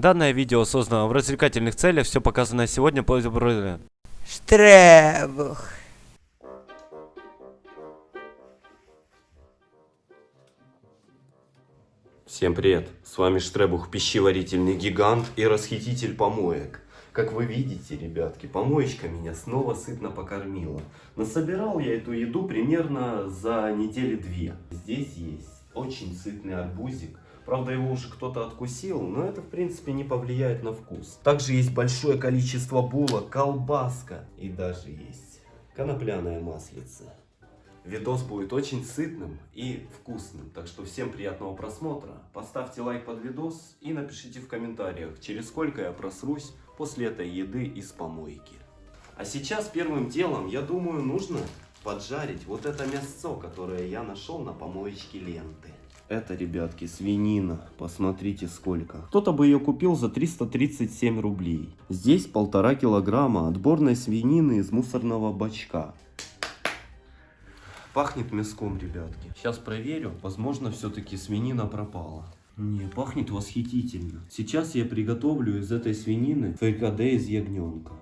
Данное видео создано в развлекательных целях, все показанное сегодня по Штребух. Всем привет! С вами Штребух, пищеварительный гигант и расхититель помоек. Как вы видите, ребятки, помоечка меня снова сытно покормила. Насобирал я эту еду примерно за недели две. Здесь есть очень сытный арбузик. Правда, его уже кто-то откусил, но это, в принципе, не повлияет на вкус. Также есть большое количество булок, колбаска и даже есть конопляная маслица. Видос будет очень сытным и вкусным, так что всем приятного просмотра. Поставьте лайк под видос и напишите в комментариях, через сколько я просрусь после этой еды из помойки. А сейчас первым делом, я думаю, нужно поджарить вот это мясо, которое я нашел на помоечке ленты. Это, ребятки, свинина. Посмотрите сколько. Кто-то бы ее купил за 337 рублей. Здесь полтора килограмма отборной свинины из мусорного бачка. Пахнет мяском, ребятки. Сейчас проверю. Возможно, все-таки свинина пропала. Не, пахнет восхитительно. Сейчас я приготовлю из этой свинины фрикаде из ягненка.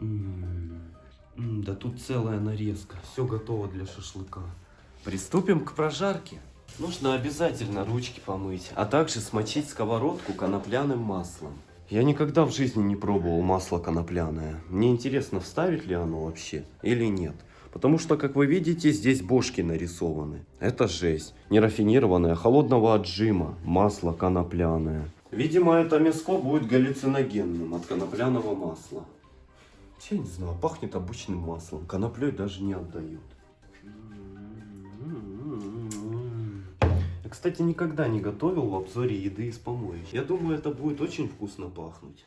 М -м -м, да тут целая нарезка. Все готово для шашлыка. Приступим к прожарке. Нужно обязательно ручки помыть, а также смочить сковородку конопляным маслом. Я никогда в жизни не пробовал масло конопляное. Мне интересно, вставить ли оно вообще или нет. Потому что, как вы видите, здесь бошки нарисованы. Это жесть. Нерафинированное, холодного отжима, масло конопляное. Видимо, это мяско будет галлюциногенным от конопляного масла. Я не знаю, пахнет обычным маслом. Коноплей даже не отдают. Кстати, никогда не готовил в обзоре еды из помоек. Я думаю, это будет очень вкусно пахнуть.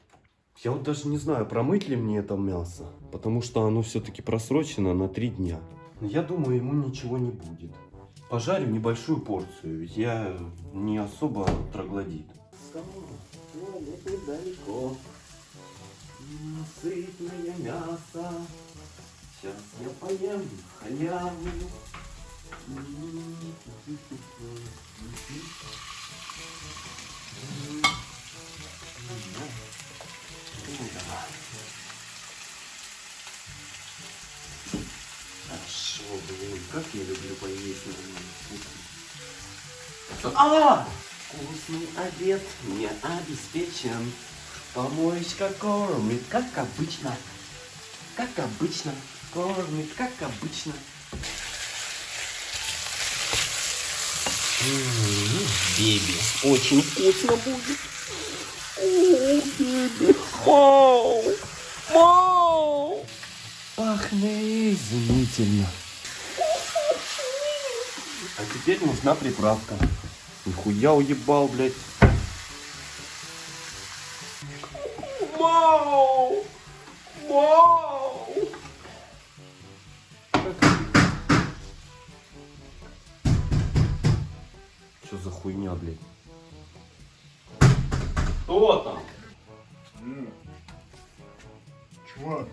Я вот даже не знаю, промыть ли мне это мясо, потому что оно все-таки просрочено на три дня. Но я думаю, ему ничего не будет. Пожарю небольшую порцию, ведь я не особо троглодит. недалеко. Сытное мясо. Сейчас я поем халяву. Хорошо, блин, как я люблю поесть на А! Вкусный обед мне обеспечен. Помоечка кормит, как обычно. Как обычно. Кормит, как обычно. Беби, очень вкусно будет. О, беби, хау, мау. Пахнет изумительно. А теперь нужна приправка. Нихуя уебал, блядь. Хуйня, блядь? Кто там? Э, Чувак,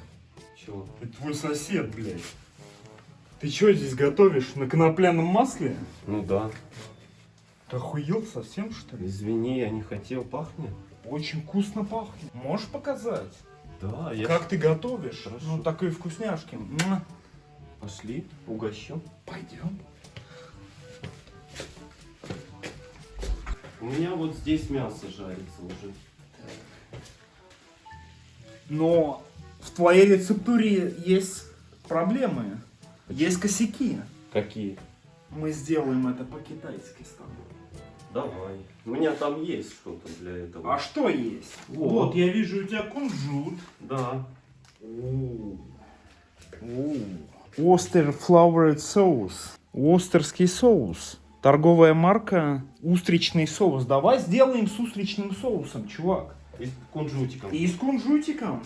Чего? это твой сосед, блядь. Ты что здесь готовишь? На конопляном масле? Ну да. Ты охуел совсем, что ли? Извини, я не хотел, пахнет. Очень вкусно пахнет. Можешь показать? Да, я... Как ты готовишь? Хорошо. Ну, такой вкусняшки. Пошли, угощу. Пойдем. У меня вот здесь мясо жарится уже. Но в твоей рецептуре есть проблемы. Есть косяки. Какие? Мы сделаем это по-китайски с тобой. Давай. У меня там есть что-то для этого. А что есть? Вот. Вот, я вижу у тебя кунжут. Да. Остер Flowered Соус. Остерский соус. Торговая марка Устричный соус. Давай сделаем с устричным соусом, чувак. И с кунжутиком. И с кунжутиком.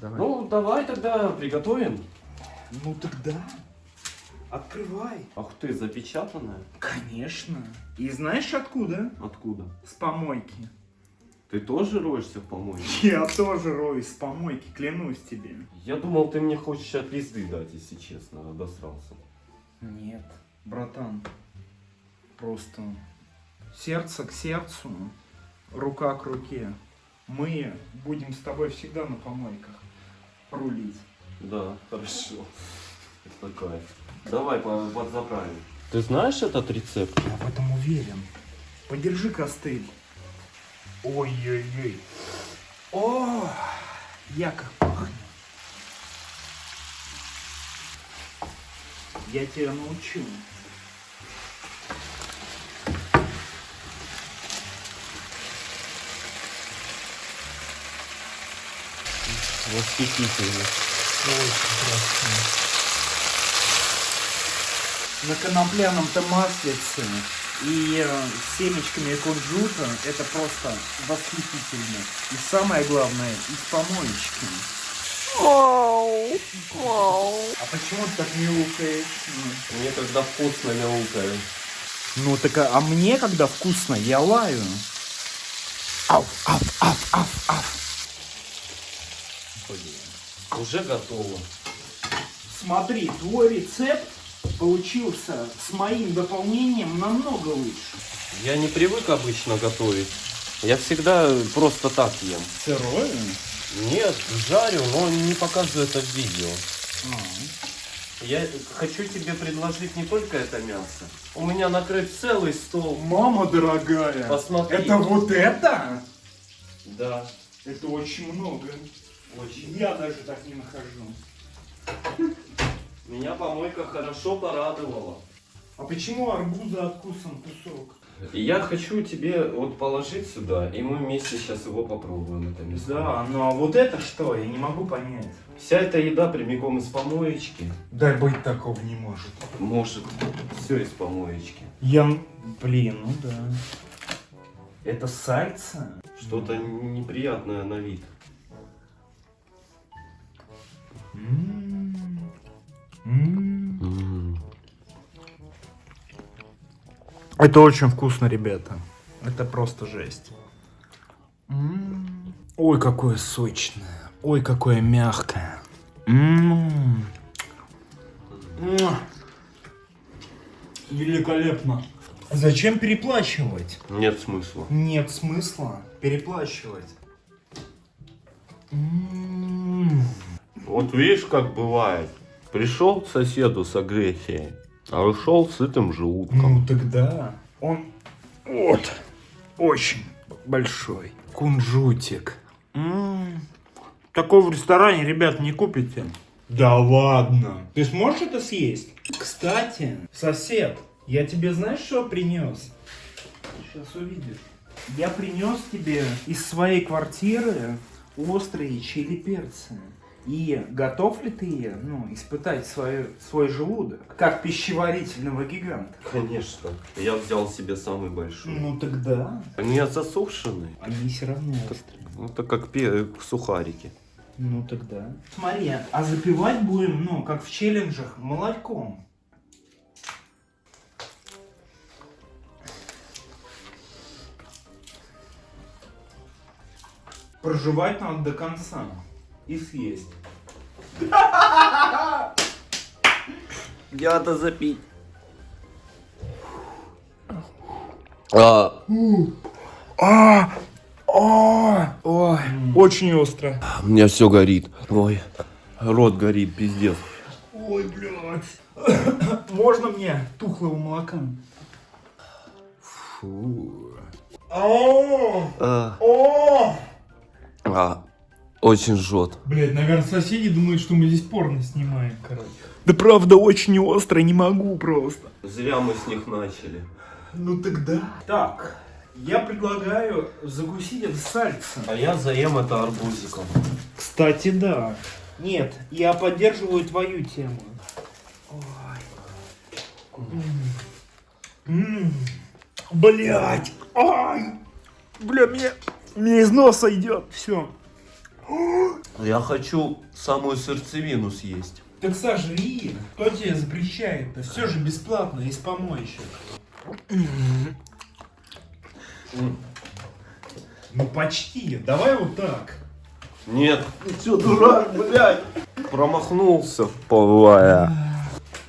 Давай. Ну, давай тогда приготовим. Ну тогда. Открывай. Ах ты, запечатанная? Конечно. И знаешь откуда? Откуда? С помойки. Ты тоже роешься в помойке? Я тоже роюсь с помойки, клянусь тебе. Я думал, ты мне хочешь от пизды дать, если честно, обосрался. Нет, братан. Просто сердце к сердцу, рука к руке. Мы будем с тобой всегда на помойках рулить. Да, хорошо. Это кайф. Давай по- подзаправим. Ты знаешь этот рецепт? Я в этом уверен. Подержи костыль. Ой-ой-ой. О, я как пахнет. Я тебя научу. Восхитительно. Очень красиво. На конопляном-то маслице и э, семечками кунжута это просто восхитительно. И самое главное, из помоечки. А почему ты так мяукаешь? Мне когда вкусно мяукаю. Ну так а, а мне когда вкусно, я лаю. Ау, ау, ау, ау, ау. Уже готово. Смотри, твой рецепт получился с моим дополнением намного лучше. Я не привык обычно готовить. Я всегда просто так ем. Сырое? Нет, жарю, но не показываю это в видео. А. Я хочу тебе предложить не только это мясо. У меня накрыт целый стол. Мама дорогая, Посмотри. это вот это? Да, Это очень много. Очень. Я даже так не нахожу. Меня помойка хорошо порадовала. А почему арбуза откусан кусок? Я хочу тебе вот положить сюда, и мы вместе сейчас его попробуем, это мясо. Да, ну а вот это что? Я не могу понять. Вся эта еда прямиком из помоечки. Да быть такого не может. Может, все из помоечки. Я... Блин, ну да. Это сальца? Что-то неприятное на вид. Это очень вкусно, ребята. Это просто жесть. М. Ой, какое сочное. Ой, какое мягкое. М. Муа. Великолепно. Зачем переплачивать? Нет смысла. Нет смысла переплачивать. М. Вот видишь, как бывает. Пришел к соседу с агрессией, а ушел сытым желудком. Ну тогда он вот очень большой кунжутик. М, Такого в ресторане, ребят, не купите. Да ладно. Ты сможешь это съесть? Кстати, сосед, я тебе знаешь, что принес? Сейчас увидишь. Я принес тебе из своей квартиры острые чили перцы. И готов ли ты, ну, испытать свой, свой желудок, как пищеварительного гиганта? Конечно. Я взял себе самый большой. Ну тогда. Они засушенные. Они все равно острые. Это как пе- сухарики. Ну тогда. Смотри, а запивать будем, ну, как в челленджах, молоком. Проживать надо до конца и съесть. Я-то запить. А, А, а, ой, очень остро. у меня все горит. Ой, рот горит, пиздец. Ой, блядь. Можно мне тухлого молока? Фу. О, А, о. а, очень жжет. Блять, наверное, соседи думают, что мы здесь порно снимаем, короче. Да правда, очень остро, не могу просто. Зря мы с них начали. Ну тогда. Так, я предлагаю закусить это сальцем. А я заем это арбузиком. Кстати, да. Нет, я поддерживаю твою тему. Блять! Ай! Бля, мне, мне из носа идет. Все. Я хочу самую сердцевину съесть. Так сожри. Кто тебе запрещает-то? Все же бесплатно, из помоечек. Ну почти. Давай вот так. Нет. Ты что, дурак, блядь? Промахнулся, повая.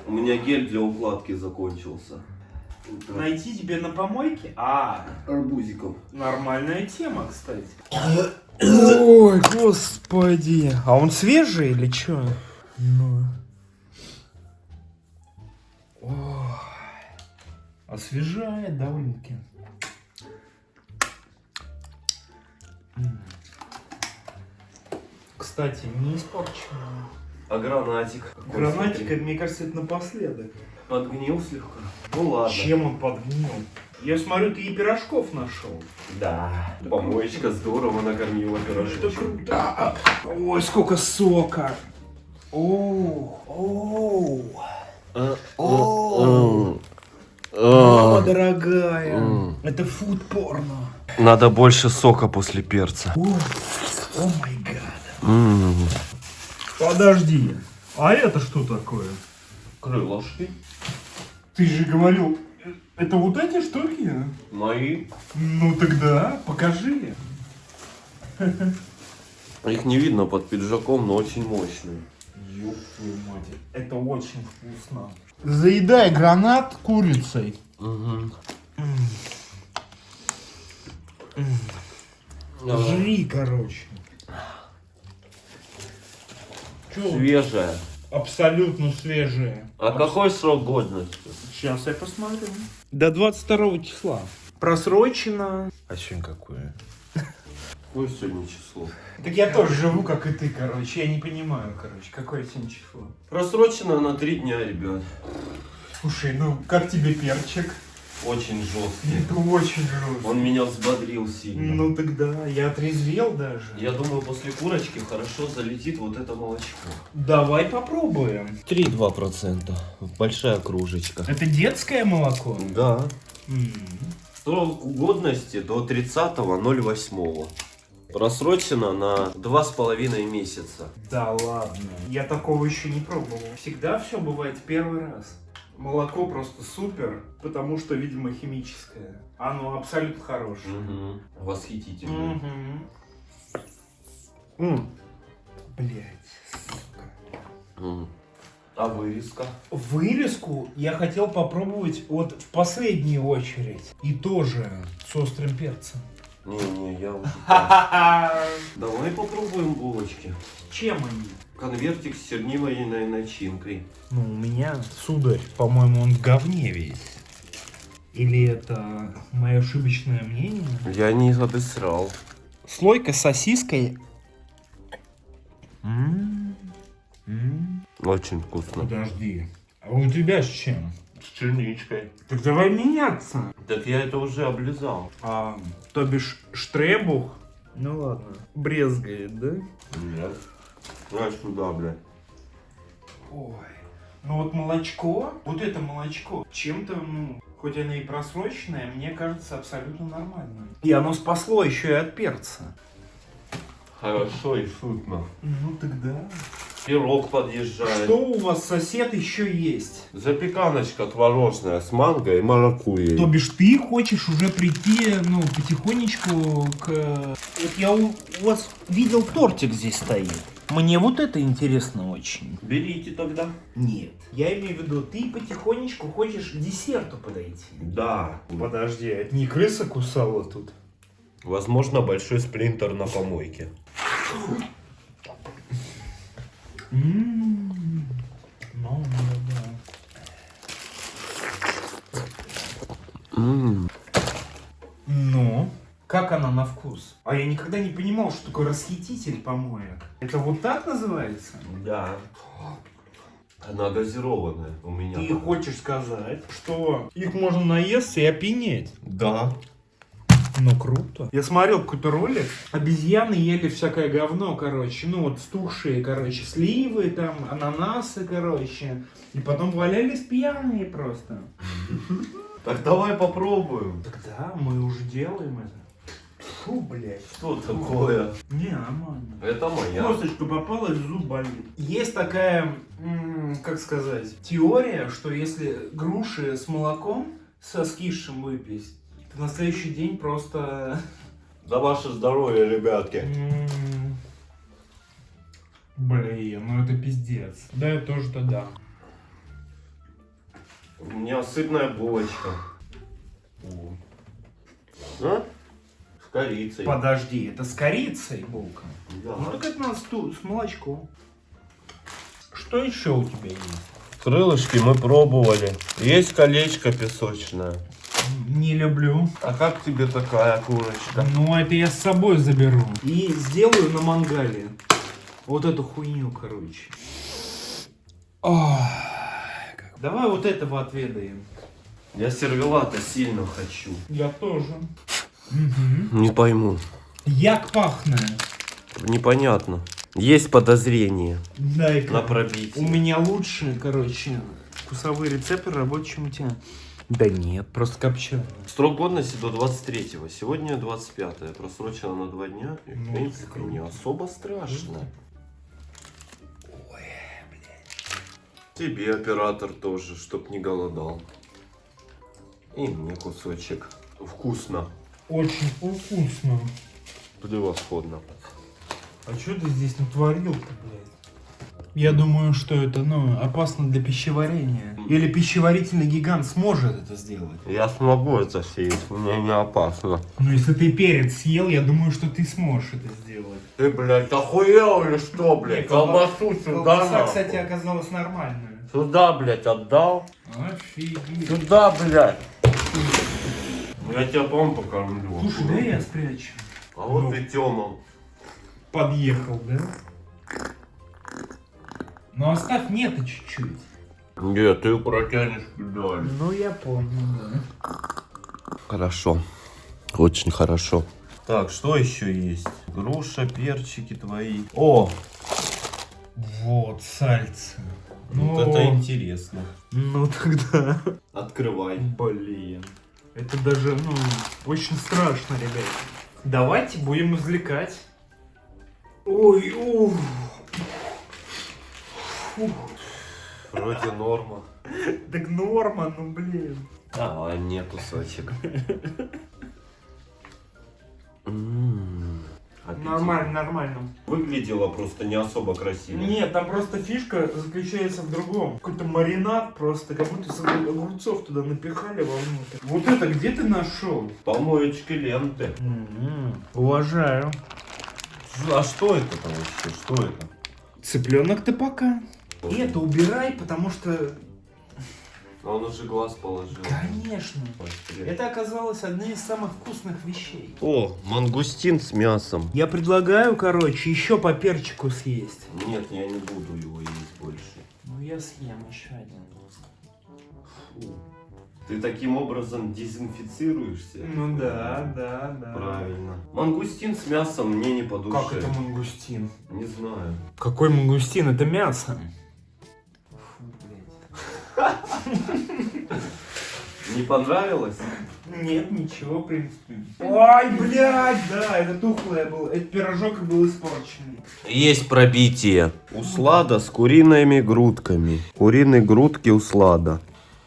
У меня гель для укладки закончился. Найти тебе на помойке? А, Арбузиком. нормальная тема, кстати. Ой, господи. А он свежий или что? Ну. Ой. Освежает довольно-таки. Кстати, не испорченная. А гранатик? Гранатик, мне кажется, это напоследок. Подгнил слегка. Ну ладно. Чем он подгнил? Я смотрю, ты и пирожков нашел. Да. Помоечка здорово накормила Это пирожочек. круто. Ой, сколько сока. О, о, о. Мама дорогая, это фуд порно. Надо больше сока после перца. О, о май гад. Подожди, а это что такое? Крылышки. Ты же говорил, это вот эти штуки? Мои. Ну тогда покажи. Их не видно под пиджаком, но очень мощные. Ёб твою мать, это очень вкусно. Заедай гранат курицей. Угу. Жри, короче. Свежая. Абсолютно свежие. А какой срок годности? Сейчас я посмотрю. До 22 числа. Просрочено. А сегодня какое? Какое сегодня число? Так я тоже живу, как и ты, короче. Я не понимаю, короче, какое сегодня число. Просрочено на три дня, ребят. Слушай, ну как тебе перчик? Очень жесткий. Это очень жестко. Он меня взбодрил сильно. Ну тогда, я отрезвел даже. Я думаю, после курочки хорошо залетит вот это молочко. Давай попробуем. 3-2%. Большая кружечка. Это детское молоко? Да. М. Срок годности до 30.08. Просрочено на два с половиной месяца. Да ладно. Я такого еще не пробовал. Всегда все бывает первый раз. Молоко просто супер, потому что, видимо, химическое. Оно абсолютно хорошее. Угу. Восхитительно. Мгм. Блять, сука. М. А вырезка? Вырезку я хотел попробовать вот в последнюю очередь. И тоже с острым перцем. Не-не, я уже... Давай попробуем булочки. Чем они? Конвертик с чернильной начинкой. Ну, у меня, сударь, по-моему, он в говне весь. Или это мое ошибочное мнение? Я не обесрал. Слойка с сосиской. М, м. Очень вкусно. Подожди. А у тебя с чем? С черничкой. Так давай меняться. Так я это уже облизал. А, то бишь штребух? Ну ладно. Брезгает, да? Нет. Дай сюда, блядь. Ой. Ну вот молочко, вот это молочко, чем-то, ну, хоть оно и просроченное, мне кажется абсолютно нормально. И оно спасло еще и от перца. Хорошо и сытно. Ну тогда. Пирог подъезжает. Что у вас сосед еще есть? Запеканочка творожная с манго и маракуйей. То бишь ты хочешь уже прийти, ну, потихонечку к... Вот я у, у вас видел тортик здесь стоит. Мне вот это интересно очень. Берите тогда. Нет. Я имею в виду, ты потихонечку хочешь к десерту подойти. Да. Подожди, это не крыса кусала тут? Возможно, большой сплинтер на помойке. Ммм. Да, да. Ну, как она на вкус? А я никогда не понимал, что такое расхититель помоек. Это вот так называется? Да. Она газированная у меня. Ты хочешь сказать, что их можно наесться и опьянеть? Да. Ну, круто. Я смотрел какой-то ролик. Обезьяны ели всякое говно, короче. Ну, вот стухшие, короче, сливы, там, ананасы, короче. И потом валялись пьяные просто. Так давай попробуем. Тогда мы уже делаем это. Фу, блядь. Что такое? Не, нормально. Это моя. Косточка попалась, зуб болит. Есть такая, как сказать, теория, что если груши с молоком, со скисшим выпить, то на следующий день просто... За ваше здоровье, ребятки. М, Блин, ну это пиздец. Да, я тоже тогда. У меня сытная булочка. А? корицей. Подожди, это с корицей булка. Да. Ну так это у нас тут с молочком. Что еще у тебя есть? Крылышки мы пробовали. Есть колечко песочное. Не люблю. А как тебе такая курочка? Ну, это я с собой заберу. И сделаю на мангале. Вот эту хуйню, короче. Как- Давай вот этого отведаем. Я сервелата сильно хочу. Я тоже. Угу. Не пойму. Як пахне. Непонятно. Есть подозрение дай на У пробитие. меня лучшие, короче, вкусовые рецепторы рабочие у тебя. Да нет, просто копченые. Срок годности до 23-го. Сегодня 25-е. Просрочено на два дня. И, в Ну, принципе, не особо страшно. Тебе оператор тоже, чтоб не голодал. И мне кусочек. Вкусно. Очень вкусно. Превосходно. А что ты здесь натворил-то, блядь? Я думаю, что это, ну, опасно для пищеварения. Или пищеварительный гигант сможет это сделать. Я смогу это съесть, мне не опасно. Ну, если ты перец съел, я думаю, что ты сможешь это сделать. Ты, блядь, охуел или что, блядь? Колбасу сюда, Колбаса, кстати, оказалась нормальная. Сюда, блядь, отдал. Офигеть. Сюда, блядь. Я тебя потом покормлю. Слушай, да я спрячу. А вот Ну. и Тёма. Подъехал, да? Ну, оставь нету чуть-чуть. Нет, ты протянешь педаль. Ну, я понял, да. Хорошо. Очень хорошо. Так, что еще есть? Груша, перчики твои. О, Вот, сальце. вот это интересно. Ну, тогда... Открывай. Блин. Это даже, ну, очень страшно, ребят. Давайте будем извлекать. Ой, ух. Фух. Вроде норма. Так норма, ну блин. Давай мне кусочек. М, аппетитно. Нормально, нормально. Выглядело просто не особо красиво. Нет, там просто фишка заключается в другом. Какой-то маринад просто, как будто огурцов туда напихали вовнутрь. Вот это где ты нашел? Помоечки ленты. Уважаю. А что это вообще? Что это? Цыпленок ты пока. И это убирай, потому что... А он уже глаз положил. Конечно. Это оказалось одной из самых вкусных вещей. О, мангустин с мясом. Я предлагаю, короче, еще по перчику съесть. Нет, я не буду его есть больше. Ну, я съем еще один. Фу. Ты таким образом дезинфицируешься? Ну да, да, да. Правильно. Мангустин с мясом мне не по душе. Как это мангустин? Не знаю. Какой мангустин? Это мясо. Не понравилось? Нет, ничего, в принципе. Ой, блядь, да, это тухлое было. Этот пирожок был испорченный. Есть пробитие. Услада с куриными грудками. Куриные грудки услада.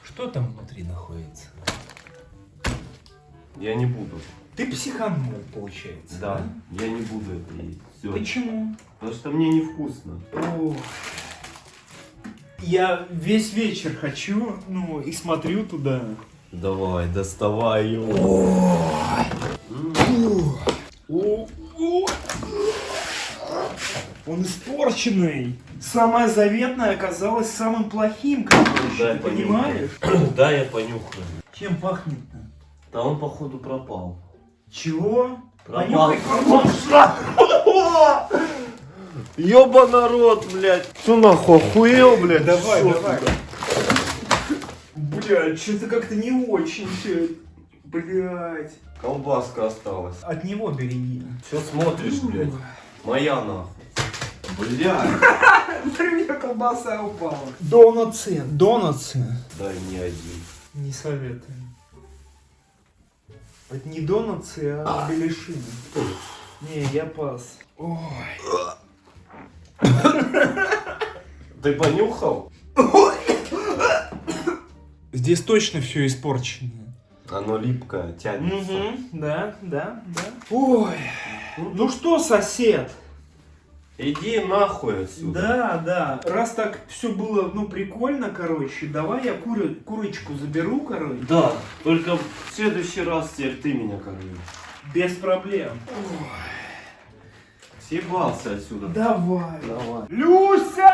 Что там внутри находится? Я не буду. Ты психанул, получается. Да, я не буду это есть. Все. Почему? Потому что мне невкусно. Ох. Я весь вечер хочу, ну, и смотрю туда. Давай, доставай его. Он испорченный. Самое заветное оказалось самым плохим, короче. Дай Ты понюхаю. понимаешь? Да, я понюхаю. Чем пахнет-то? Да он походу пропал. Чего? Пропал. Ёба народ, блядь. Что нахуй, охуел, блядь? Давай, Шо давай. Блядь, что-то как-то не очень все. Блядь. Колбаска осталась. От него береги. Все смотришь, блядь. Моя нахуй. Блядь. У меня колбаса упала. Донатсы, донатсы. Дай мне один. Не советую. Это не донатсы, а беляшины. Не, я пас. Ой. Ты понюхал? Здесь точно все испорченное. Оно липкое, тянется. Угу, да, да, да. Ой. Ну что, сосед? Иди нахуй отсюда. Да, да. Раз так все было, ну, прикольно, короче, давай я курю, курочку заберу, короче. Да, только в следующий раз теперь ты меня корми. Без проблем. Съебался отсюда. Давай. Давай. Люся!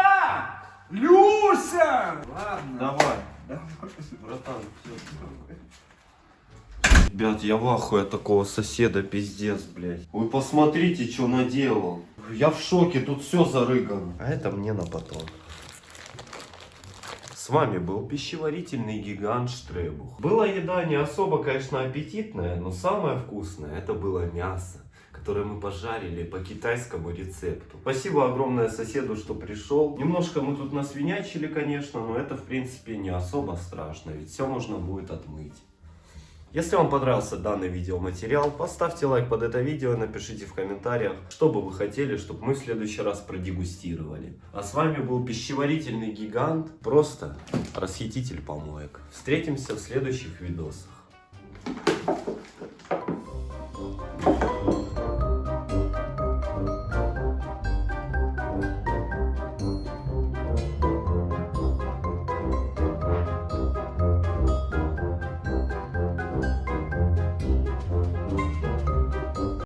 Люся! Ладно. Давай. Давай. Братан, всё. Ребят, я в ахуе такого соседа, пиздец, блядь. Вы посмотрите, что наделал. Я в шоке, тут все зарыгано. А это мне на потом. С вами был пищеварительный гигант Штребух. Была еда не особо, конечно, аппетитная, но самое вкусное это было мясо которое мы пожарили по китайскому рецепту. Спасибо огромное соседу, что пришел. Немножко мы тут насвинячили, конечно, но это в принципе не особо страшно, ведь все можно будет отмыть. Если вам понравился данный видеоматериал, поставьте лайк под это видео и напишите в комментариях, что бы вы хотели, чтобы мы в следующий раз продегустировали. А с вами был пищеварительный гигант, просто расхититель помоек. Встретимся в следующих видосах.